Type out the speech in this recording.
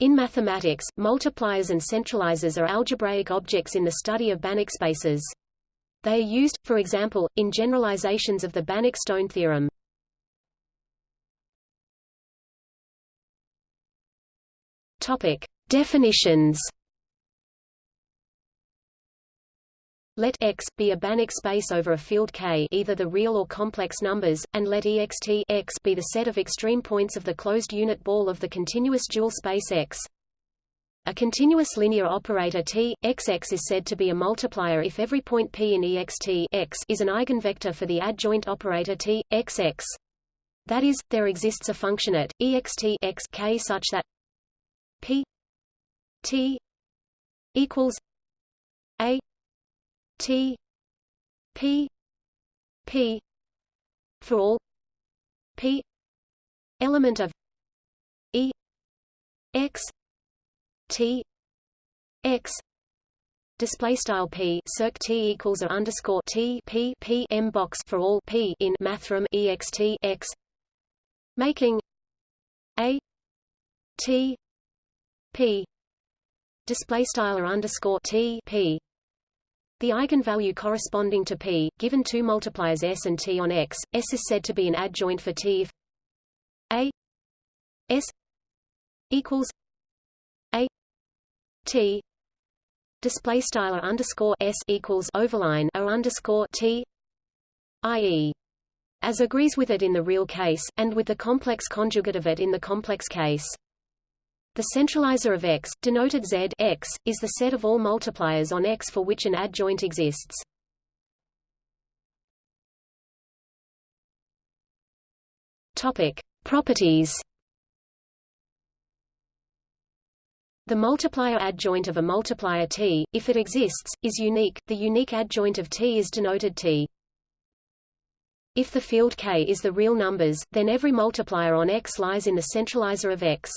In mathematics, multipliers and centralizers are algebraic objects in the study of Banach spaces. They are used, for example, in generalizations of the Banach-Stone theorem. Topic: Definitions. Let X be a Banach space over a field K either the real or complex numbers, and let ext X be the set of extreme points of the closed unit ball of the continuous dual space X. A continuous linear operator T, XX is said to be a multiplier if every point P in ext X is an eigenvector for the adjoint operator T, XX. That is, there exists a function at ext X K such that P T equals A T P P for all P element of E X T X display style p circ t equals a underscore t p p m box for all p in mathrm ext x making a t p display style underscore t p the eigenvalue corresponding to p, given two multipliers s and t on x, s is said to be an adjoint for t if a s equals a t display style underscore s equals overline o underscore t i.e. as agrees with it in the real case, and with the complex conjugate of it in the complex case. The centralizer of X, denoted Z X, is the set of all multipliers on X for which an adjoint exists. Topic: Properties. The multiplier adjoint of a multiplier T, if it exists, is unique. The unique adjoint of T is denoted T. If the field K is the real numbers, then every multiplier on X lies in the centralizer of X.